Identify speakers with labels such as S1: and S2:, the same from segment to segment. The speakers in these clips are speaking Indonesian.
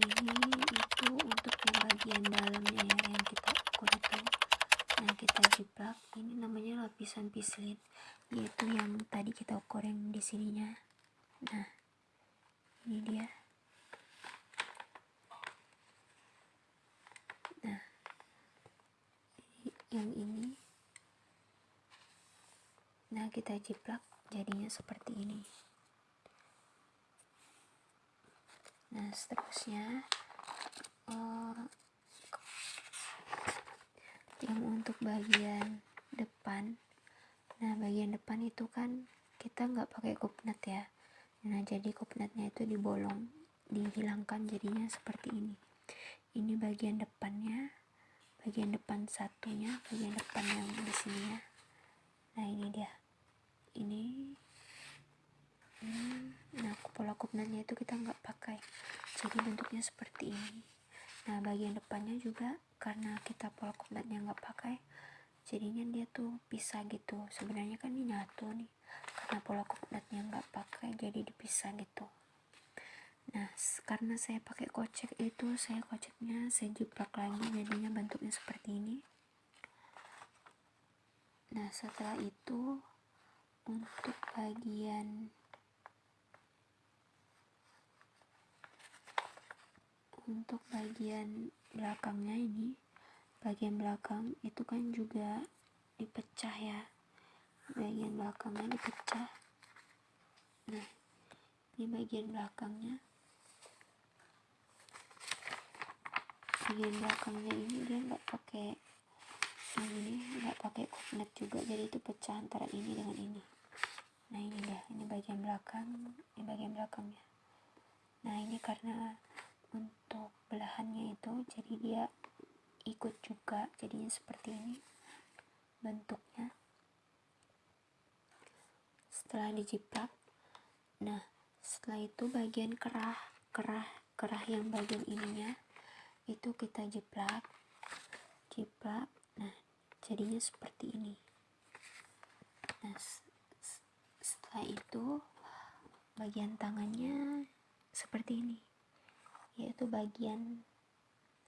S1: ini itu untuk yang bagian dalamnya ya yang kita ukur itu. Yang kita jiplak. Ini namanya lapisan pislit yaitu yang tadi kita ukur yang di sininya. Nah ini dia. Nah yang ini. Nah kita jiplak jadinya seperti ini nah seterusnya. Uh, yang untuk bagian depan. Nah bagian depan itu kan kita nggak pakai kupnat ya. Nah jadi kupnatnya itu dibolong dihilangkan jadinya seperti ini. Ini bagian depannya bagian depan satunya bagian depan yang di sini ya nah ini dia. Ini kupnatnya itu kita nggak pakai. Jadi bentuknya seperti ini. Nah bagian depannya juga karena kita pola kupnatnya nggak pakai jadinya dia tuh pisah gitu. Sebenarnya kan ini nyatu nih karena pola kupnatnya nggak pakai jadi dipisah gitu. Nah karena saya pakai kocek itu saya koceknya saya jiplak lagi jadinya bentuknya seperti ini. Nah setelah itu untuk bagian untuk bagian belakangnya ini bagian belakang itu kan juga dipecah ya. Bagian belakangnya dipecah. Nah ini bagian belakangnya bagian belakangnya ini dia nggak pakai ini nggak pakai kopnet juga. Jadi itu pecah antara ini dengan ini. Nah ini dia. Ini bagian belakang ini bagian belakangnya. Nah ini karena untuk belahannya itu jadi dia ikut juga jadinya seperti ini bentuknya. Setelah dijiplak nah setelah itu bagian kerah kerah kerah yang bagian ininya itu kita jiplak jiplak nah jadinya seperti ini. Nah setelah itu bagian tangannya seperti ini yaitu bagian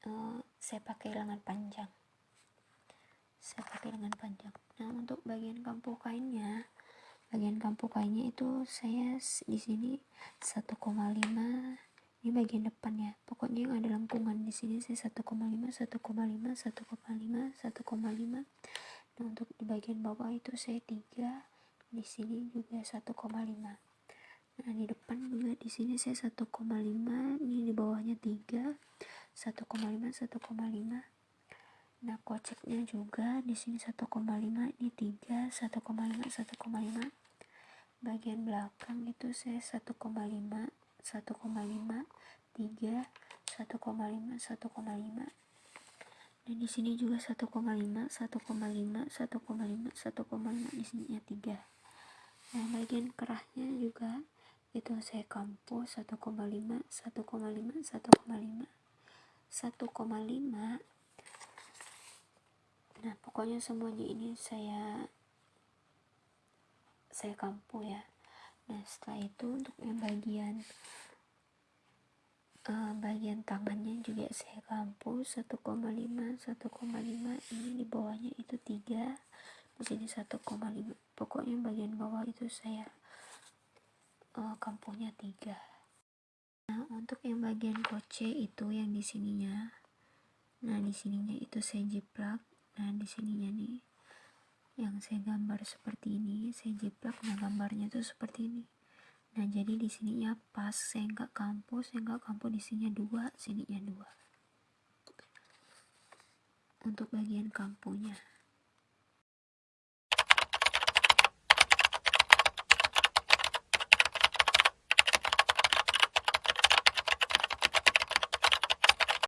S1: uh, saya pakai lengan panjang. Saya pakai lengan panjang. Nah untuk bagian kampu kainnya bagian kampu kainnya itu saya di sini 1,5 ini bagian depan ya. Pokoknya yang ada lengkungan di sini saya 1,5 1,5 1,5 1,5 1,5 nah untuk di bagian bawah itu saya 3 di sini juga 1,5 nah di depan di sini saya 1,5 ini di bawahnya 3 1,5 1,5 nah koceknya juga di sini 1,5 ini 3 1,5 1,5 bagian belakang itu saya 1,5 1,5 3 1,5 1,5 1,5 dan di sini juga 1,5 1,5 1,5 1,5 di sini ya 3 nah bagian kerahnya juga itu saya kampu 1,5 1,5 1,5 1,5 nah pokoknya semuanya ini saya saya kampu ya. Nah setelah itu untuk yang bagian uh, bagian tangannya juga saya kampu 1,5 1,5 ini di bawahnya itu 3 di sini 1,5 pokoknya bagian bawah itu saya uh, kampungnya tiga. Nah untuk yang bagian koce itu yang di sininya. Nah di sininya itu saya jiplak nah di sininya nih yang saya gambar seperti ini. Saya jiplak nah gambarnya tuh seperti ini. Nah jadi di sininya pas saya nggak kampu saya nggak kampu di sininya dua sininya dua. Untuk bagian kampunya